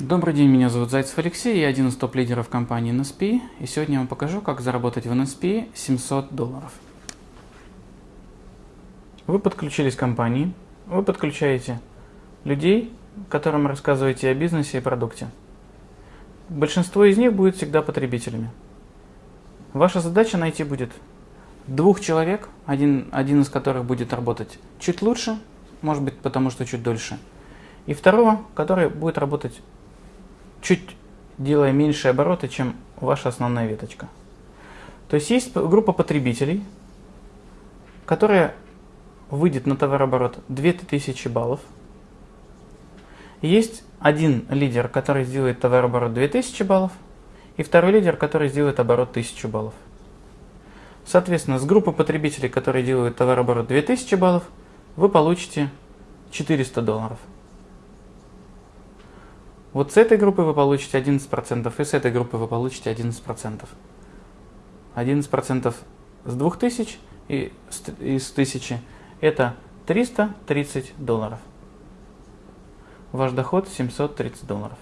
Добрый день, меня зовут Зайцев Алексей, я один из топ-лидеров компании NSP, и сегодня я вам покажу, как заработать в NSP 700 долларов. Вы подключились к компании, вы подключаете людей, которым рассказываете о бизнесе и продукте. Большинство из них будет всегда потребителями. Ваша задача найти будет двух человек, один, один из которых будет работать чуть лучше, может быть потому что чуть дольше, и второго, который будет работать чуть делая меньше обороты, чем ваша основная веточка. То есть есть группа потребителей, которая выйдет на товарооборот 2000 баллов. Есть один лидер, который сделает товарооборот 2000 баллов, и второй лидер, который сделает оборот 1000 баллов. Соответственно, с группы потребителей, которые делают товарооборот 2000 баллов, вы получите 400 долларов. Вот с этой группы вы получите 11%, и с этой группы вы получите 11%. 11% с 2000 и с 1000 это 330 долларов. Ваш доход 730 долларов.